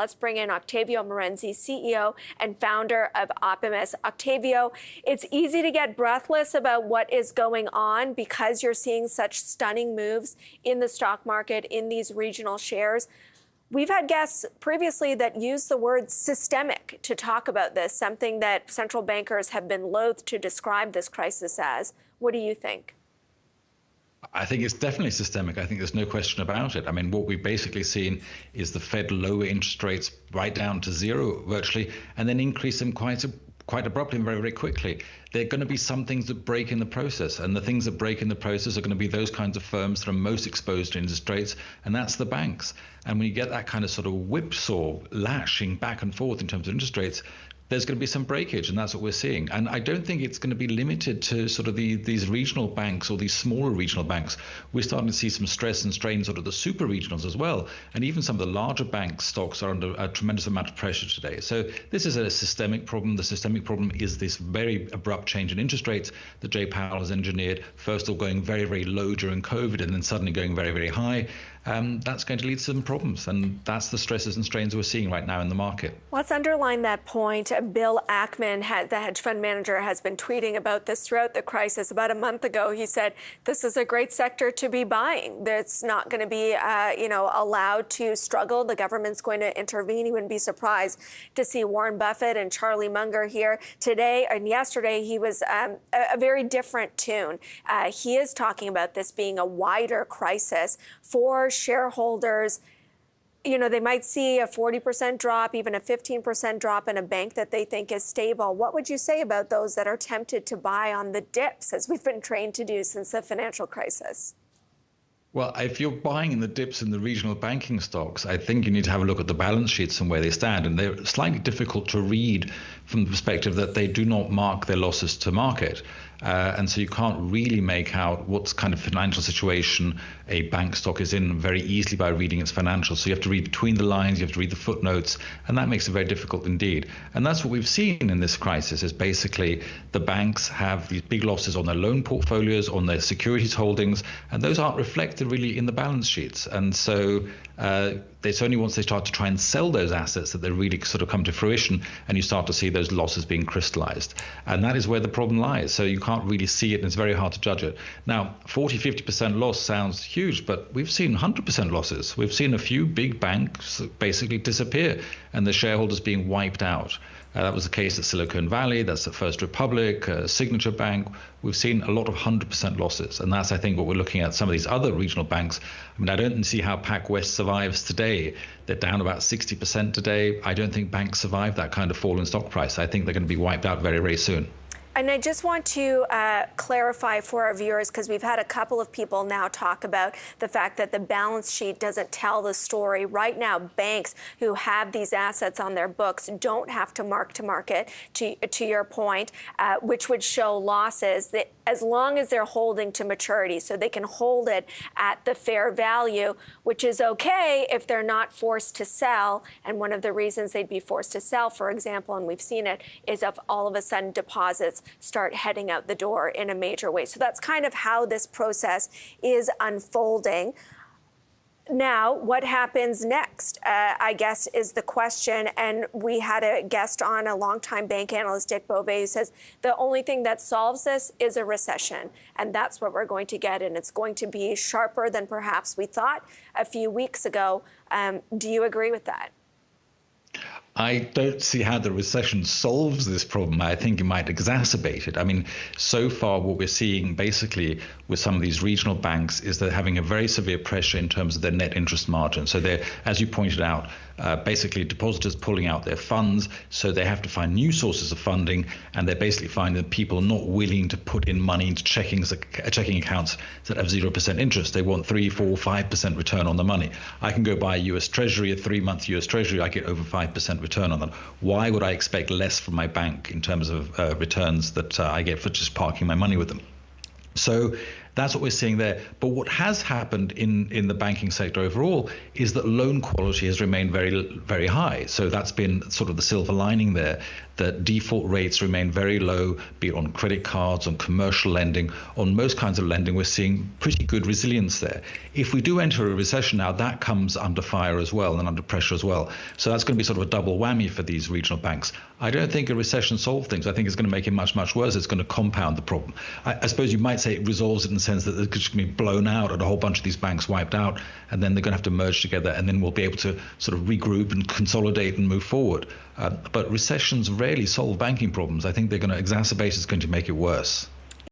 Let's bring in Octavio Marenzi, CEO and founder of Opimas. Octavio, it's easy to get breathless about what is going on because you're seeing such stunning moves in the stock market in these regional shares. We've had guests previously that use the word systemic to talk about this, something that central bankers have been loath to describe this crisis as. What do you think? I think it's definitely systemic. I think there's no question about it. I mean, what we've basically seen is the Fed lower interest rates right down to zero virtually, and then increase them quite quite abruptly and very, very quickly. There are going to be some things that break in the process, and the things that break in the process are going to be those kinds of firms that are most exposed to interest rates, and that's the banks. And when you get that kind of sort of whipsaw lashing back and forth in terms of interest rates, there's going to be some breakage, and that's what we're seeing. And I don't think it's going to be limited to sort of the, these regional banks or these smaller regional banks. We're starting to see some stress and strain sort of the super regionals as well, and even some of the larger bank stocks are under a tremendous amount of pressure today. So this is a systemic problem. The systemic problem is this very abrupt change in interest rates that Jay Powell has engineered. First of all, going very very low during COVID, and then suddenly going very very high um, that's going to lead to some problems. And that's the stresses and strains we're seeing right now in the market. Let's underline that point. Bill Ackman, the hedge fund manager, has been tweeting about this throughout the crisis. About a month ago, he said, this is a great sector to be buying. That's not going to be, uh, you know, allowed to struggle. The government's going to intervene. He wouldn't be surprised to see Warren Buffett and Charlie Munger here today. And yesterday, he was um, a, a, very different tune. Uh, he is talking about this being a wider crisis for shareholders, you know, they might see a 40% drop, even a 15% drop in a bank that they think is stable. What would you say about those that are tempted to buy on the dips, as we've been trained to do since the financial crisis? Well, if you're buying in the dips in the regional banking stocks, I think you need to have a look at the balance sheets and where they stand. And they're slightly difficult to read from the perspective that they do not mark their losses to market. Uh, and so you can't really make out what kind of financial situation a bank stock is in very easily by reading its financials. So you have to read between the lines, you have to read the footnotes, and that makes it very difficult indeed. And that's what we've seen in this crisis is basically the banks have these big losses on their loan portfolios, on their securities holdings, and those aren't reflected really in the balance sheets. And so uh, it's only once they start to try and sell those assets that they really sort of come to fruition and you start to see those losses being crystallized. And that is where the problem lies. So you can't really see it and it's very hard to judge it. Now, 40, 50% loss sounds huge, but we've seen 100% losses. We've seen a few big banks basically disappear and the shareholders being wiped out. Uh, that was the case at Silicon Valley. That's the First Republic, uh, Signature Bank. We've seen a lot of 100% losses. And that's, I think, what we're looking at some of these other regional banks. I mean, I don't see how PacWest survives today. They're down about 60% today. I don't think banks survive that kind of fall in stock price. I think they're going to be wiped out very, very soon. And I just want to uh, clarify for our viewers, because we've had a couple of people now talk about the fact that the balance sheet doesn't tell the story. Right now, banks who have these assets on their books don't have to mark to market, to, your point, uh, which would show losses. That as long as they're holding to maturity. So they can hold it at the fair value, which is okay if they're not forced to sell. And one of the reasons they'd be forced to sell, for example, and we've seen it, is if all of a sudden deposits start heading out the door in a major way. So that's kind of how this process is unfolding. Now, what happens next, uh, I guess, is the question. And we had a guest on, a longtime bank analyst, Dick Bove, who says the only thing that solves this is a recession. And that's what we're going to get. And it's going to be sharper than perhaps we thought a few weeks ago. Um, do you agree with that? I don't see how the recession solves this problem. I think it might exacerbate it. I mean, so far, what we're seeing basically with some of these regional banks is they're having a very severe pressure in terms of their net interest margin. So they're, as you pointed out, uh, basically depositors pulling out their funds, so they have to find new sources of funding, and they're basically finding that people are not willing to put in money into checking uh, checking accounts that have zero percent interest. They want three, four, five percent return on the money. I can go buy a U.S. Treasury, a three-month U.S. Treasury, I get over five percent return on that. Why would I expect less from my bank in terms of uh, returns that uh, I get for just parking my money with them? So That's what we're seeing there. But what has happened in, in the banking sector overall is that loan quality has remained very, very high. So that's been sort of the silver lining there that default rates remain very low, be it on credit cards, on commercial lending, on most kinds of lending. We're seeing pretty good resilience there. If we do enter a recession now, that comes under fire as well and under pressure as well. So that's going to be sort of a double whammy for these regional banks. I don't think a recession solves things. I think it's going to make it much, much worse. It's going to compound the problem. I, I suppose you might say it resolves it in sense that it's going to be blown out and a whole bunch of these banks wiped out, and then they're going to have to merge together, and then we'll be able to sort of regroup and consolidate and move forward. Uh, but recessions rarely solve banking problems. I think they're going to exacerbate. It's going to make it worse.